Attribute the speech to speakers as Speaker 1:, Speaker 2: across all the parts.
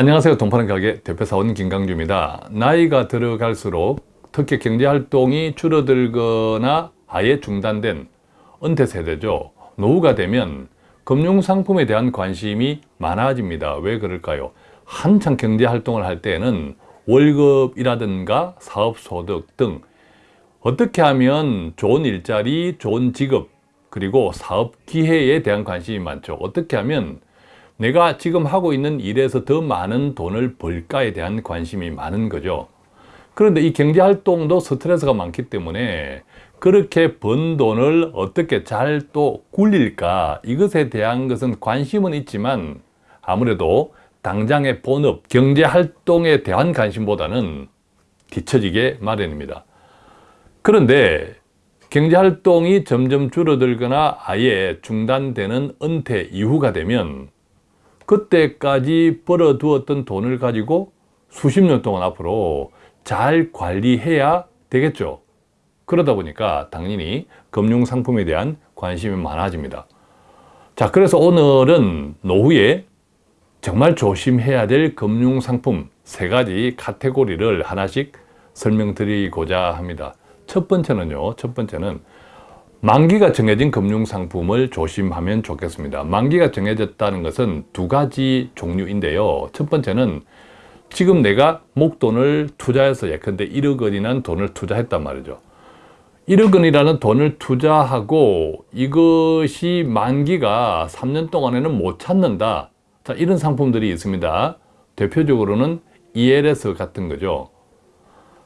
Speaker 1: 안녕하세요. 동파는 가게 대표사원 김강주입니다. 나이가 들어갈수록 특히 경제활동이 줄어들거나 아예 중단된 은퇴 세대죠. 노후가 되면 금융상품에 대한 관심이 많아집니다. 왜 그럴까요? 한창 경제활동을 할 때는 월급이라든가 사업소득 등 어떻게 하면 좋은 일자리, 좋은 직업, 그리고 사업 기회에 대한 관심이 많죠. 어떻게 하면 내가 지금 하고 있는 일에서 더 많은 돈을 벌까에 대한 관심이 많은 거죠. 그런데 이 경제활동도 스트레스가 많기 때문에 그렇게 번 돈을 어떻게 잘 또 굴릴까 이것에 대한 것은 관심은 있지만 아무래도 당장의 본업, 경제활동에 대한 관심보다는 뒤처지게 마련입니다. 그런데 경제활동이 점점 줄어들거나 아예 중단되는 은퇴 이후가 되면 그때까지 벌어두었던 돈을 가지고 수십 년 동안 앞으로 잘 관리해야 되겠죠. 그러다 보니까 당연히 금융상품에 대한 관심이 많아집니다. 자, 그래서 오늘은 노후에 정말 조심해야 될 금융상품 세 가지 카테고리를 하나씩 설명드리고자 합니다. 첫 번째는요, 첫 번째는 만기가 정해진 금융상품을 조심하면 좋겠습니다. 만기가 정해졌다는 것은 두 가지 종류인데요. 첫 번째는 지금 내가 목돈을 투자해서 예컨대 1억 원이라는 돈을 투자했단 말이죠. 1억 원이라는 돈을 투자하고 이것이 만기가 3년 동안에는 못 찾는다. 자, 이런 상품들이 있습니다. 대표적으로는 ELS 같은 거죠.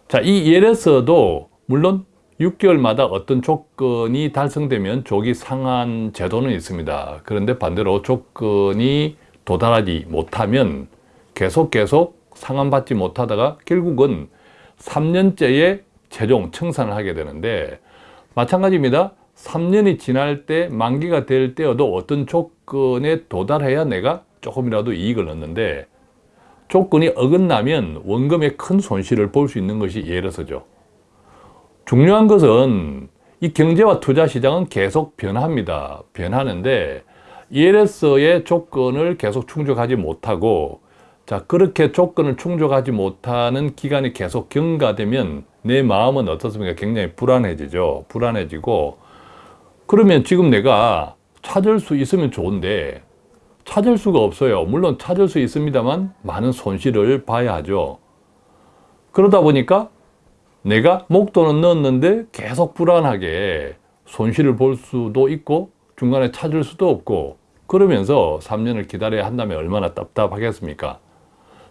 Speaker 1: 자, 이 ELS도 물론 6개월마다 어떤 조건이 달성되면 조기 상환 제도는 있습니다. 그런데 반대로 조건이 도달하지 못하면 계속 계속 상환받지 못하다가 결국은 3년째에 최종 청산을 하게 되는데 마찬가지입니다. 3년이 지날 때 만기가 될 때여도 어떤 조건에 도달해야 내가 조금이라도 이익을 얻는데 조건이 어긋나면 원금에 큰 손실을 볼 수 있는 것이 예를서죠. 중요한 것은 이 경제와 투자 시장은 계속 변합니다. 변하는데 ELS의 조건을 계속 충족하지 못하고 자 그렇게 조건을 충족하지 못하는 기간이 계속 경과되면 내 마음은 어떻습니까? 굉장히 불안해지죠. 불안해지고 그러면 지금 내가 찾을 수 있으면 좋은데 찾을 수가 없어요. 물론 찾을 수 있습니다만 많은 손실을 봐야 하죠. 그러다 보니까 내가 목돈은 넣었는데 계속 불안하게 손실을 볼 수도 있고 중간에 찾을 수도 없고 그러면서 3년을 기다려야 한다면 얼마나 답답하겠습니까?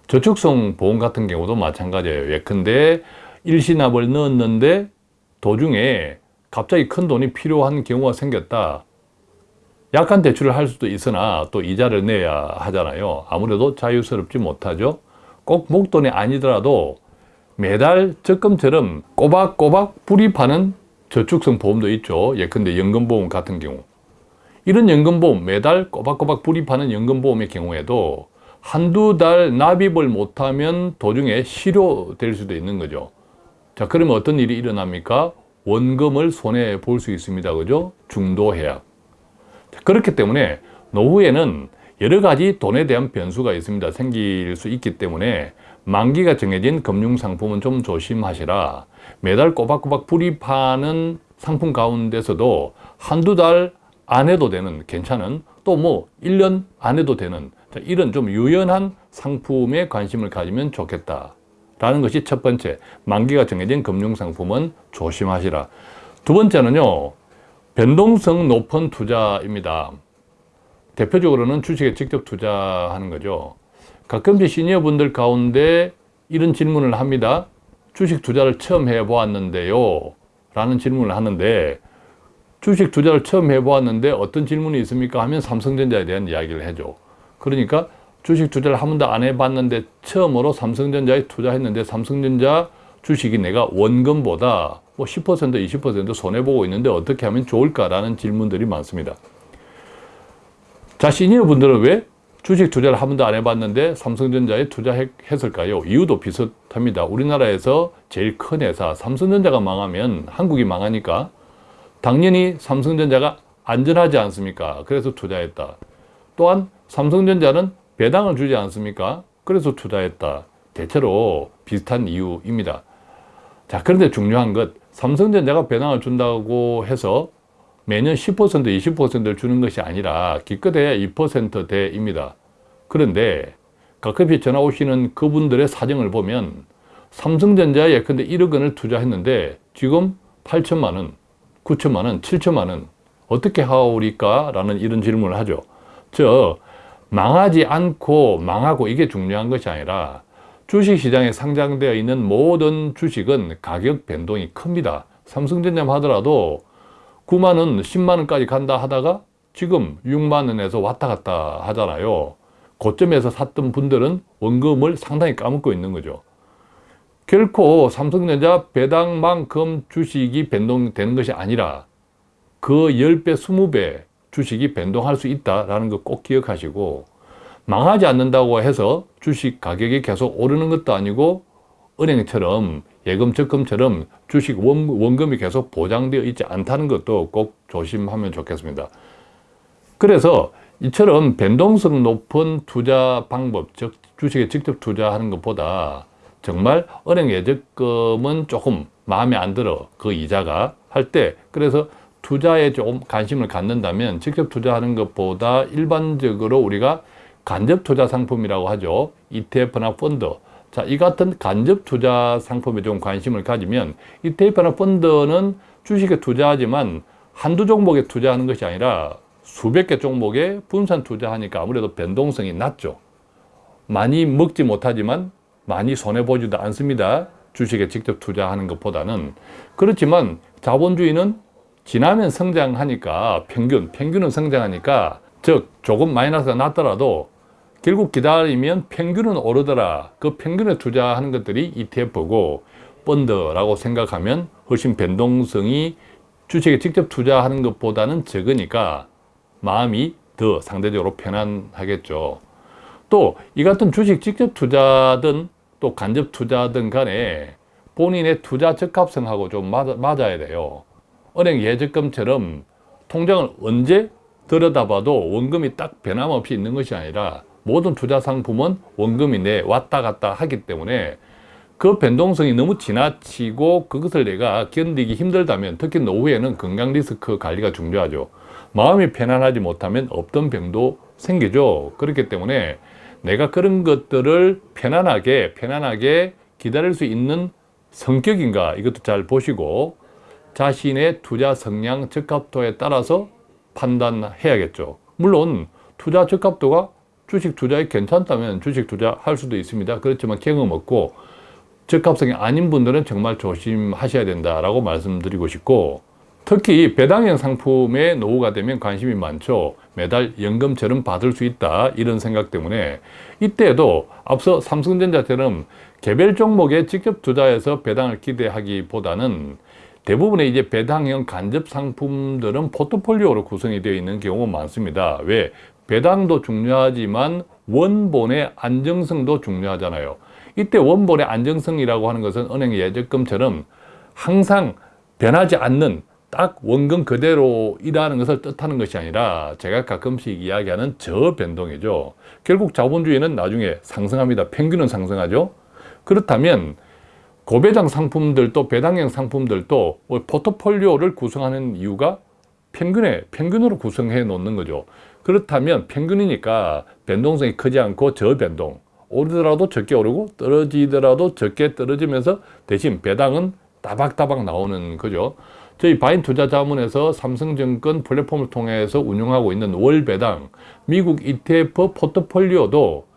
Speaker 1: 저축성 보험 같은 경우도 마찬가지예요. 예컨대 일시납을 넣었는데 도중에 갑자기 큰 돈이 필요한 경우가 생겼다. 약한 대출을 할 수도 있으나 또 이자를 내야 하잖아요. 아무래도 자유스럽지 못하죠. 꼭 목돈이 아니더라도 매달 적금처럼 꼬박꼬박 뿌리 파는 저축성 보험도 있죠. 예컨대 연금보험 같은 경우. 이런 연금보험, 매달 꼬박꼬박 뿌리 파는 연금보험의 경우에도 한두 달 납입을 못하면 도중에 실효될 수도 있는 거죠. 자, 그러면 어떤 일이 일어납니까? 원금을 손해 볼 수 있습니다. 그죠? 중도해약. 그렇기 때문에 노후에는 여러 가지 돈에 대한 변수가 있습니다. 생길 수 있기 때문에 만기가 정해진 금융상품은 좀 조심하시라. 매달 꼬박꼬박 불이 파는 상품 가운데서도 한두 달 안 해도 되는 괜찮은 또 뭐 1년 안 해도 되는 이런 좀 유연한 상품에 관심을 가지면 좋겠다. 라는 것이 첫 번째, 만기가 정해진 금융상품은 조심하시라. 두 번째는요, 변동성 높은 투자입니다. 대표적으로는 주식에 직접 투자하는 거죠. 가끔씩 시니어 분들 가운데 이런 질문을 합니다. 주식 투자를 처음 해보았는데요. 라는 질문을 하는데 주식 투자를 처음 해보았는데 어떤 질문이 있습니까? 하면 삼성전자에 대한 이야기를 해줘. 그러니까 주식 투자를 한 번도 안 해봤는데 처음으로 삼성전자에 투자했는데 삼성전자 주식이 내가 원금보다 뭐 10% 20% 손해보고 있는데 어떻게 하면 좋을까라는 질문들이 많습니다. 자, 시니어 분들은 왜 주식 투자를 한 번도 안 해봤는데 삼성전자에 투자했을까요? 이유도 비슷합니다. 우리나라에서 제일 큰 회사 삼성전자가 망하면 한국이 망하니까 당연히 삼성전자가 안전하지 않습니까? 그래서 투자했다. 또한 삼성전자는 배당을 주지 않습니까? 그래서 투자했다. 대체로 비슷한 이유입니다. 자, 그런데 중요한 것, 삼성전자가 배당을 준다고 해서 매년 10% 20%를 주는 것이 아니라 기껏해야 2%대입니다. 그런데 가끔씩 전화 오시는 그분들의 사정을 보면 삼성전자에 예컨대 1억 원을 투자했는데 지금 8천만 원, 9천만 원, 7천만 원 어떻게 하오리까? 라는 이런 질문을 하죠. 저 망하지 않고 망하고 이게 중요한 것이 아니라 주식시장에 상장되어 있는 모든 주식은 가격 변동이 큽니다. 삼성전자 하더라도 9만원, 10만원까지 간다 하다가 지금 6만원에서 왔다 갔다 하잖아요. 고점에서 샀던 분들은 원금을 상당히 까먹고 있는 거죠. 결코 삼성전자 배당만큼 주식이 변동되는 것이 아니라 그 10배, 20배 주식이 변동할 수 있다는 거 꼭 기억하시고 망하지 않는다고 해서 주식 가격이 계속 오르는 것도 아니고 은행처럼 예금 적금처럼 주식 원, 원금이 계속 보장되어 있지 않다는 것도 꼭 조심하면 좋겠습니다. 그래서 이처럼 변동성 높은 투자 방법, 즉 주식에 직접 투자하는 것보다 정말 은행 예적금은 조금 마음에 안 들어 그 이자가 할 때 그래서 투자에 좀 관심을 갖는다면 직접 투자하는 것보다 일반적으로 우리가 간접 투자 상품이라고 하죠. ETF나 펀드. 자, 이 같은 간접 투자 상품에 좀 관심을 가지면 ETF나 펀드는 주식에 투자하지만 한두 종목에 투자하는 것이 아니라 수백 개 종목에 분산 투자하니까 아무래도 변동성이 낮죠. 많이 먹지 못하지만 많이 손해보지도 않습니다. 주식에 직접 투자하는 것보다는. 그렇지만 자본주의는 지나면 성장하니까 평균, 평균은 성장하니까 즉 조금 마이너스가 났더라도 결국 기다리면 평균은 오르더라. 그 평균에 투자하는 것들이 ETF고 펀드라고 생각하면 훨씬 변동성이 주식에 직접 투자하는 것보다는 적으니까 마음이 더 상대적으로 편안하겠죠. 또 이 같은 주식 직접 투자든 또 간접 투자든 간에 본인의 투자 적합성하고 좀 맞아, 맞아야 돼요. 은행 예적금처럼 통장을 언제 들여다봐도 원금이 딱 변함없이 있는 것이 아니라 모든 투자 상품은 원금이 내 왔다 갔다 하기 때문에 그 변동성이 너무 지나치고 그것을 내가 견디기 힘들다면 특히 노후에는 건강 리스크 관리가 중요하죠. 마음이 편안하지 못하면 없던 병도 생기죠. 그렇기 때문에 내가 그런 것들을 편안하게 편안하게 기다릴 수 있는 성격인가 이것도 잘 보시고 자신의 투자 성향 적합도에 따라서 판단해야겠죠. 물론 투자 적합도가 주식 투자에 괜찮다면 주식 투자할 수도 있습니다. 그렇지만 경험 없고 적합성이 아닌 분들은 정말 조심하셔야 된다라고 말씀드리고 싶고 특히 배당형 상품에 노후가 되면 관심이 많죠. 매달 연금처럼 받을 수 있다 이런 생각 때문에 이때에도 앞서 삼성전자처럼 개별 종목에 직접 투자해서 배당을 기대하기보다는 대부분의 이제 배당형 간접 상품들은 포트폴리오로 구성이 되어 있는 경우가 많습니다. 왜? 배당도 중요하지만 원본의 안정성도 중요하잖아요. 이때 원본의 안정성이라고 하는 것은 은행 예적금처럼 항상 변하지 않는 딱 원금 그대로 일하는 것을 뜻하는 것이 아니라 제가 가끔씩 이야기하는 저변동이죠. 결국 자본주의는 나중에 상승합니다. 평균은 상승하죠. 그렇다면 고배당 상품들도 배당형 상품들도 포트폴리오를 구성하는 이유가 평균에 평균으로 구성해 놓는 거죠. 그렇다면 평균이니까 변동성이 크지 않고 저변동 오르더라도 적게 오르고 떨어지더라도 적게 떨어지면서 대신 배당은 따박따박 나오는 거죠. 저희 바인 투자자문에서 삼성증권 플랫폼을 통해서 운영하고 있는 월배당 미국 ETF 포트폴리오도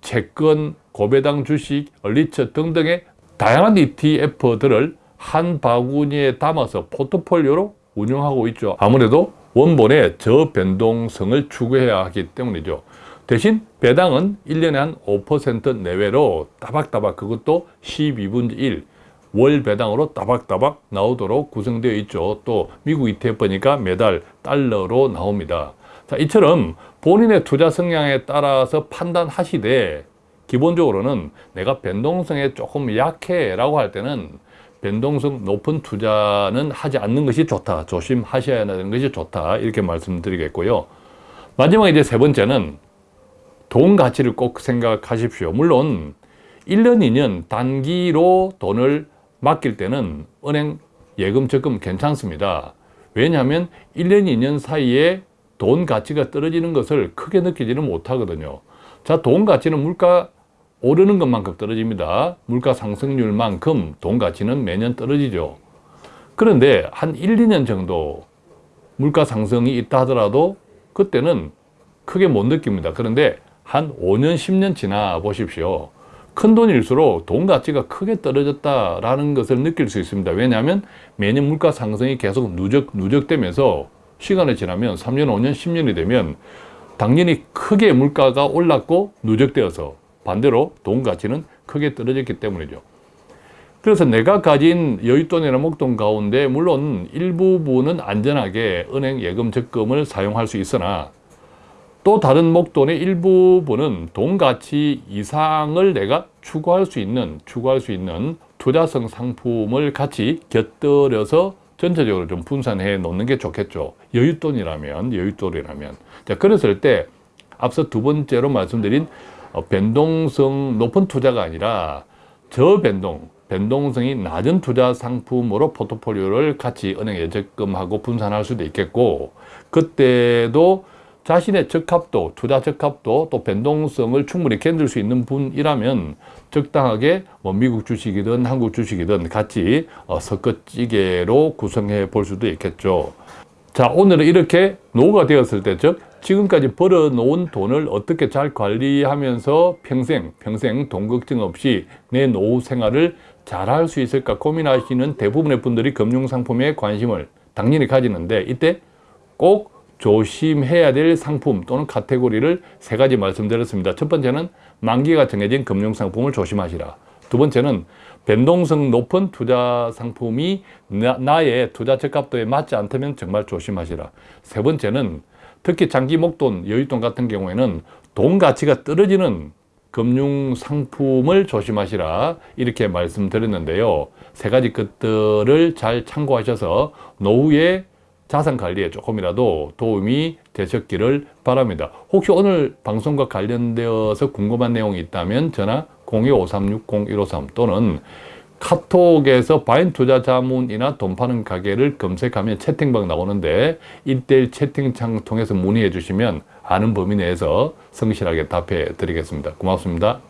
Speaker 1: 채권, 고배당 주식, 얼리처 등등의 다양한 ETF들을 한 바구니에 담아서 포트폴리오로 운영하고 있죠. 아무래도 원본의 저변동성을 추구해야 하기 때문이죠. 대신 배당은 1년에 한 5% 내외로 따박따박 그것도 12분의 1, 월 배당으로 따박따박 나오도록 구성되어 있죠. 또 미국 ETF니까 매달 달러로 나옵니다. 자, 이처럼 본인의 투자 성향에 따라서 판단하시되 기본적으로는 내가 변동성에 조금 약해 라고 할 때는 변동성 높은 투자는 하지 않는 것이 좋다. 조심하셔야 하는 것이 좋다. 이렇게 말씀드리겠고요. 마지막 이제 세 번째는 돈 가치를 꼭 생각하십시오. 물론 1년, 2년 단기로 돈을 맡길 때는 은행 예금, 적금 괜찮습니다. 왜냐하면 1년, 2년 사이에 돈 가치가 떨어지는 것을 크게 느끼지는 못하거든요. 자, 돈 가치는 물가 오르는 것만큼 떨어집니다. 물가 상승률만큼 돈 가치는 매년 떨어지죠. 그런데 한 1, 2년 정도 물가 상승이 있다 하더라도 그때는 크게 못 느낍니다. 그런데 한 5년, 10년 지나 보십시오. 큰 돈일수록 돈 가치가 크게 떨어졌다라는 것을 느낄 수 있습니다. 왜냐하면 매년 물가 상승이 계속 누적, 누적되면서 시간이 지나면 3년, 5년, 10년이 되면 당연히 크게 물가가 올랐고 누적되어서 반대로 돈 가치는 크게 떨어졌기 때문이죠. 그래서 내가 가진 여윳돈이나 목돈 가운데 물론 일부분은 안전하게 은행 예금 적금을 사용할 수 있으나 또 다른 목돈의 일부분은 돈 가치 이상을 내가 추구할 수 있는 추구할 수 있는 투자성 상품을 같이 곁들여서 전체적으로 좀 분산해 놓는 게 좋겠죠. 여윳돈이라면 여윳돈이라면 자 그랬을 때 앞서 두 번째로 말씀드린 어, 변동성 높은 투자가 아니라 저변동 변동성이 낮은 투자 상품으로 포트폴리오를 같이 은행 예적금하고 분산할 수도 있겠고 그때도 자신의 적합도, 투자 적합도 또 변동성을 충분히 견딜 수 있는 분이라면 적당하게 뭐 미국 주식이든 한국 주식이든 같이 어, 섞어찌개로 구성해 볼 수도 있겠죠. 자, 오늘은 이렇게 노후가 되었을 때, 즉 지금까지 벌어놓은 돈을 어떻게 잘 관리하면서 평생, 평생 돈 걱정 없이 내 노후 생활을 잘 할 수 있을까 고민하시는 대부분의 분들이 금융상품에 관심을 당연히 가지는데 이때 꼭 조심해야 될 상품 또는 카테고리를 세 가지 말씀드렸습니다. 첫 번째는 만기가 정해진 금융상품을 조심하시라. 두 번째는 변동성 높은 투자 상품이 나, 의 투자 적합도에 맞지 않다면 정말 조심하시라. 세 번째는 특히 장기 목돈, 여윳돈 같은 경우에는 돈 가치가 떨어지는 금융 상품을 조심하시라 이렇게 말씀드렸는데요. 세 가지 것들을 잘 참고하셔서 노후에 자산 관리에 조금이라도 도움이 되셨기를 바랍니다. 혹시 오늘 방송과 관련되어서 궁금한 내용이 있다면 전화 02-5360-153 또는 카톡에서 바인 투자 자문이나 돈 파는 가게를 검색하면 채팅방 나오는데 1대1 채팅창 통해서 문의해 주시면 아는 범위 내에서 성실하게 답해 드리겠습니다. 고맙습니다.